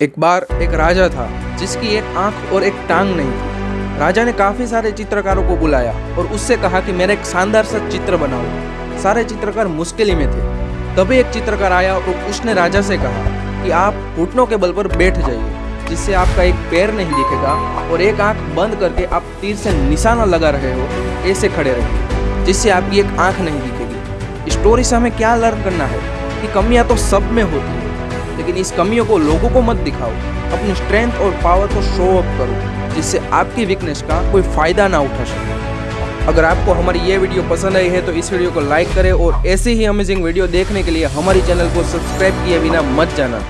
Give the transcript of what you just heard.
एक बार एक राजा था, जिसकी एक आँख और एक टांग नहीं थी। राजा ने काफ़ी सारे चित्रकारों को बुलाया और उससे कहा कि मेरा एक शानदार सा चित्र बनाओ। सारे चित्रकार मुश्किल में थे। तभी एक चित्रकार आया और उसने राजा से कहा कि आप घुटनों के बल पर बैठ जाइए, जिससे आपका एक पैर नहीं दिखेगा और एक आँख बंद करके आप तीर से निशाना लगा रहे हो, ऐसे खड़े रहिए, जिससे आपकी एक आँख नहीं दिखेगी। स्टोरी से हमें क्या लर्न करना है कि कमियाँ तो सब में होती है। लेकिन इस कमियों को लोगों को मत दिखाओ। अपनी स्ट्रेंथ और पावर को शो अप करो, जिससे आपकी वीकनेस का कोई फ़ायदा ना उठा सके। अगर आपको हमारी ये वीडियो पसंद आई है तो इस वीडियो को लाइक करें और ऐसे ही अमेजिंग वीडियो देखने के लिए हमारे चैनल को सब्सक्राइब किए बिना मत जाना।